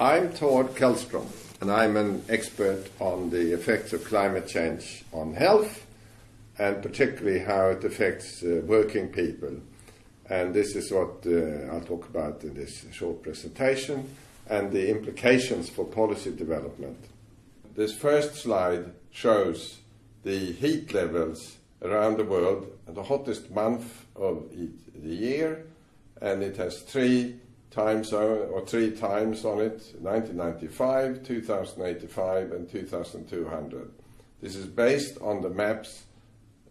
I'm Tord Kjellstrom, and I'm an expert on the effects of climate change on health, and particularly how it affects uh, working people. And this is what uh, I'll talk about in this short presentation, and the implications for policy development. This first slide shows the heat levels around the world, the hottest month of the year, and it has three time zone or three times on it 1995, 2085, and 2200. This is based on the maps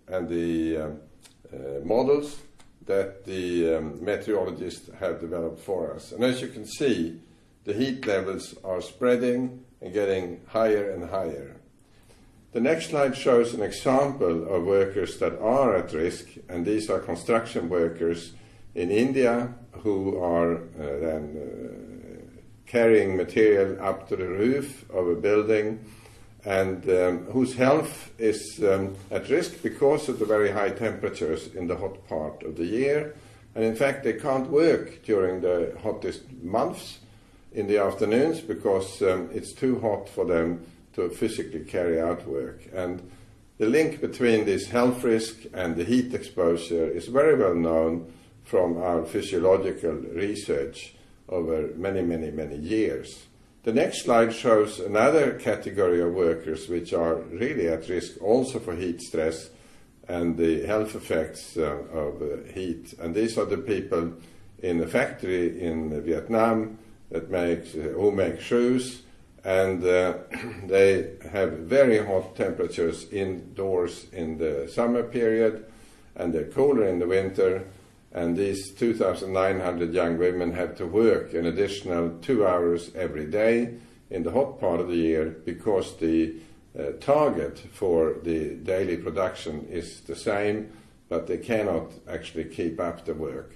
and the um, uh, models that the um, meteorologists have developed for us. And as you can see, the heat levels are spreading and getting higher and higher. The next slide shows an example of workers that are at risk, and these are construction workers in India who are uh, then uh, carrying material up to the roof of a building and um, whose health is um, at risk because of the very high temperatures in the hot part of the year. And in fact, they can't work during the hottest months in the afternoons because um, it's too hot for them to physically carry out work. And the link between this health risk and the heat exposure is very well known from our physiological research over many, many, many years. The next slide shows another category of workers which are really at risk also for heat stress and the health effects uh, of uh, heat. And these are the people in a factory in Vietnam that makes, uh, who make shoes and uh, they have very hot temperatures indoors in the summer period and they're cooler in the winter and these 2,900 young women have to work an additional two hours every day in the hot part of the year because the uh, target for the daily production is the same, but they cannot actually keep up the work.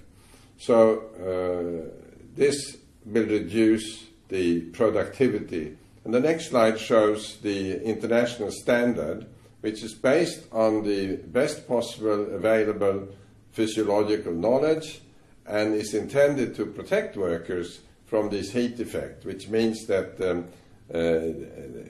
So uh, this will reduce the productivity. And the next slide shows the international standard, which is based on the best possible available physiological knowledge and is intended to protect workers from this heat effect, which means that um, uh,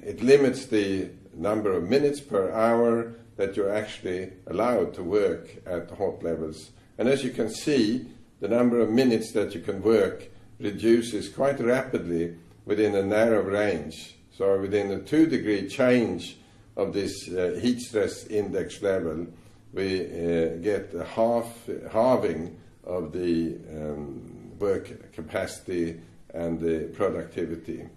it limits the number of minutes per hour that you're actually allowed to work at hot levels. And as you can see, the number of minutes that you can work reduces quite rapidly within a narrow range. So within a two degree change of this uh, heat stress index level, we uh, get a half, halving of the um, work capacity and the productivity.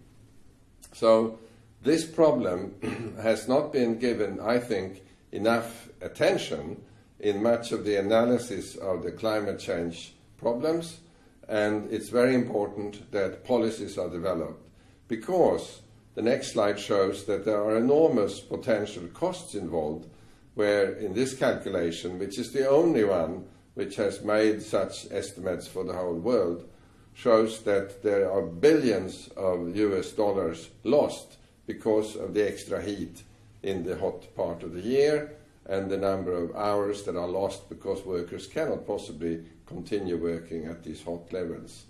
So this problem has not been given, I think, enough attention in much of the analysis of the climate change problems, and it's very important that policies are developed because the next slide shows that there are enormous potential costs involved where in this calculation, which is the only one which has made such estimates for the whole world, shows that there are billions of US dollars lost because of the extra heat in the hot part of the year and the number of hours that are lost because workers cannot possibly continue working at these hot levels.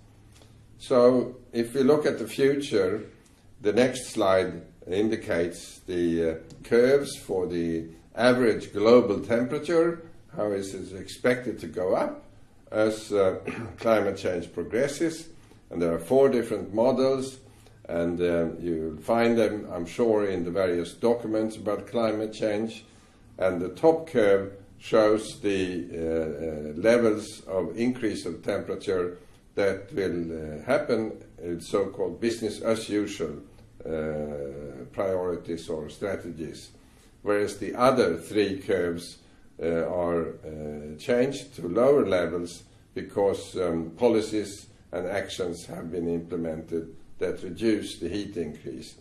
So if we look at the future, the next slide indicates the uh, curves for the average global temperature, how is it expected to go up as uh, climate change progresses. And there are four different models, and uh, you'll find them, I'm sure, in the various documents about climate change. And the top curve shows the uh, uh levels of increase of temperature that will uh, happen in so-called business as usual priorities or strategies whereas the other three curves uh, are uh, changed to lower levels because um, policies and actions have been implemented that reduce the heat increase.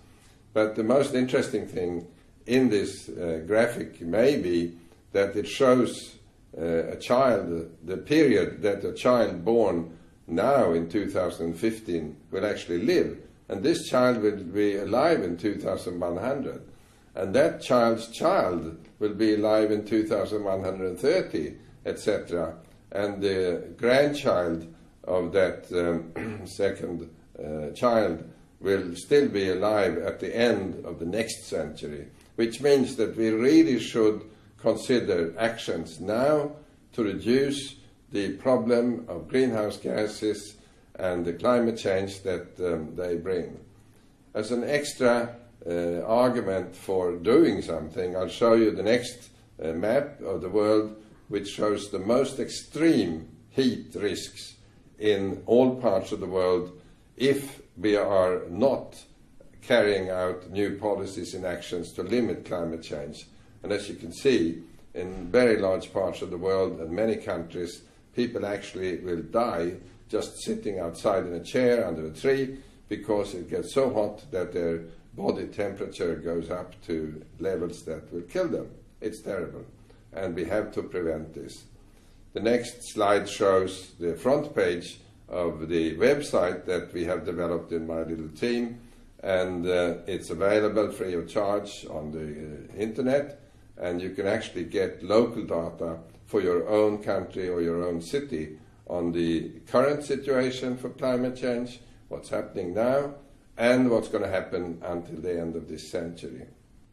But the most interesting thing in this uh, graphic may be that it shows uh, a child, the period that a child born now in 2015 will actually live. And this child will be alive in 2100 and that child's child will be alive in 2130, etc. And the grandchild of that um, second uh, child will still be alive at the end of the next century, which means that we really should consider actions now to reduce the problem of greenhouse gases and the climate change that um, they bring. As an extra uh, argument for doing something, I'll show you the next uh, map of the world which shows the most extreme heat risks in all parts of the world if we are not carrying out new policies and actions to limit climate change. And as you can see, in very large parts of the world and many countries, people actually will die just sitting outside in a chair under a tree because it gets so hot that their body temperature goes up to levels that will kill them. It's terrible. And we have to prevent this. The next slide shows the front page of the website that we have developed in my little team, and uh, it's available free of charge on the uh, internet, and you can actually get local data for your own country or your own city on the current situation for climate change, what's happening now, and what's going to happen until the end of this century.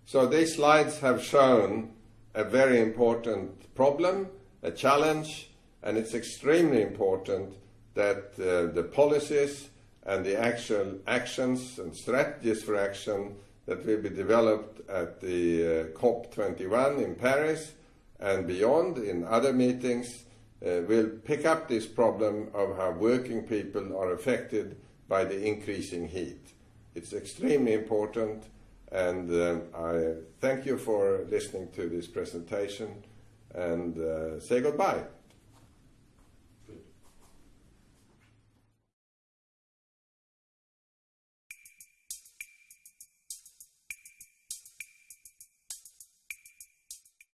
So these slides have shown a very important problem, a challenge, and it's extremely important that uh, the policies and the actual actions and strategies for action that will be developed at the uh, COP21 in Paris and beyond in other meetings will pick up this problem of how working people are affected by the increasing heat. It's extremely important and um, I thank you for listening to this presentation and uh, say goodbye.